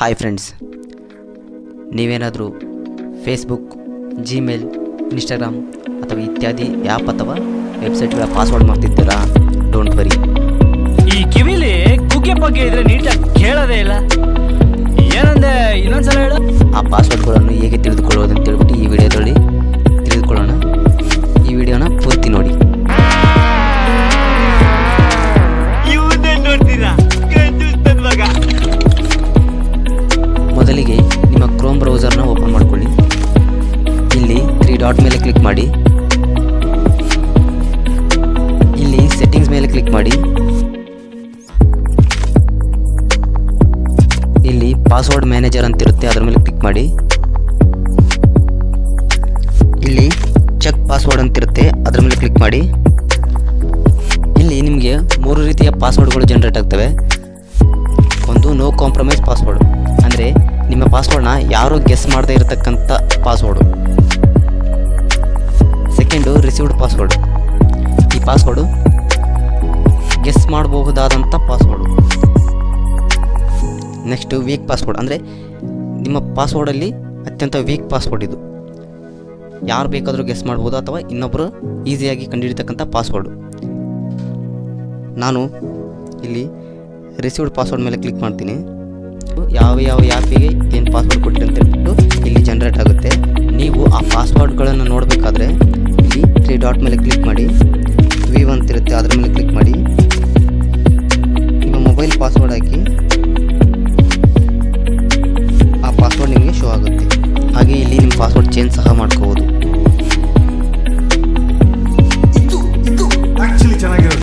Hi friends ನೀವೇನಾದರೂ Facebook Gmail Instagram ಅಥವಾ ಇತ್ಯಾದಿ ಆ್ಯಪ್ ಅಥವಾ ವೆಬ್ಸೈಟ್ಗಳ ಪಾಸ್ವರ್ಡ್ ಮಾಡ್ತಿದ್ದೀರಾ? ಡೋಂಟ್ ವರಿ ಈ ಕಿವಿಲಿ ಕುಕ್ಕೆ ಬಗ್ಗೆ ಇದ್ರೆ ನೀಟಾಗಿ ಕೇಳೋದೇ ಇಲ್ಲ. ಏನಂದೆ ಇನ್ನೊಂದ್ಸಲ ಹೇಳು? ಆ ಪಾಸ್ವರ್ಡ್ಗಳನ್ನು ಹೇಗೆ ತಿಳಿದುಕೊಳ್ಳೋದು ಅಂತ ಮೇಲೆ ಕ್ಲಿಕ್ ಮಾಡಿ. ಇಲ್ಲಿ ಸೆಟ್ಟಿಂಗ್ಸ್ ಮೇಲೆ ಕ್ಲಿಕ್ ಮಾಡಿ. ಇಲ್ಲಿ ಪಾಸ್ವರ್ಡ್ ಮ್ಯಾನೇಜರ್ ಅಂತಿರುತ್ತೆ ಅದರ ಮೇಲೆ ಕ್ಲಿಕ್ ಮಾಡಿ. ಇಲ್ಲಿ ಚೆಕ್ ಪಾಸ್ವರ್ಡ್ ಅಂತಿರುತ್ತೆ ಅದರ ಮೇಲೆ ಕ್ಲಿಕ್ ಮಾಡಿ. ಇಲ್ಲಿ ನಿಮಗೆ ಮೂರು ರೀತಿಯ ಪಾಸ್ವರ್ಡ್ಗಳು ಜನರೇಟ್ ಆಗ್ತವೆ. ಒಂದು ನೋ ಕಾಂಪ್ರಮೈಸ್ ಪಾಸ್ವರ್ಡ್ ಅಂದರೆ ನಿಮ್ಮ ಪಾಸ್ವರ್ಡ್ನ ಯಾರೂ ಗೆಸ್ ಮಾಡದೇ ಇರತಕ್ಕಂಥ ಪಾಸ್ವರ್ಡು ರಿಸೀವ್ಡ್ ಪಾಸ್ವರ್ಡ್ ಈ ಪಾಸ್ವರ್ಡು ಗೆಸ್ ಮಾಡಬಹುದಾದಂಥ ಪಾಸ್ವರ್ಡು ನೆಕ್ಸ್ಟು ವೀಕ್ ಪಾಸ್ವರ್ಡ್ ಅಂದರೆ ನಿಮ್ಮ ಪಾಸ್ವರ್ಡಲ್ಲಿ ಅತ್ಯಂತ ವೀಕ್ ಪಾಸ್ವರ್ಡ್ ಇದು. ಯಾರು ಬೇಕಾದರೂ ಗೆಸ್ ಮಾಡ್ಬೋದು ಅಥವಾ ಇನ್ನೊಬ್ಬರು ಈಸಿಯಾಗಿ ಕಂಡುಹಿಡಿತಕ್ಕಂಥ ಪಾಸ್ವರ್ಡು ನಾನು ಇಲ್ಲಿ ರಿಸೀವ್ಡ್ ಪಾಸ್ವರ್ಡ್ ಮೇಲೆ ಕ್ಲಿಕ್ ಮಾಡ್ತೀನಿ. ಯಾವ ಯಾವ ಆ್ಯಪಿಗೆ ಏನು ಪಾಸ್ವರ್ಡ್ ಕೊಟ್ಟಿರಿ ಅಂತ ಹೇಳ್ಬಿಟ್ಟು ಇಲ್ಲಿ ಜನ್ರೇಟ್ ಆಗುತ್ತೆ. ಡಾಟ್ ಮೇಲೆ ಕ್ಲಿಕ್ ಮಾಡಿ. ವಿ ತಿರುತ್ತೆ, ಅದರ ಮೇಲೆ ಕ್ಲಿಕ್ ಮಾಡಿ. ನಿಮ್ಮ ಮೊಬೈಲ್ ಪಾಸ್ವರ್ಡ್ ಹಾಕಿ. ಆ ಪಾಸ್ವರ್ಡ್ ನಿಮಗೆ ಶೋ ಆಗುತ್ತೆ. ಹಾಗೆ ಇಲ್ಲಿ ನಿಮ್ಮ ಪಾಸ್ವರ್ಡ್ ಚೇಂಜ್ ಸಹ ಮಾಡ್ಕೋಬೋದು.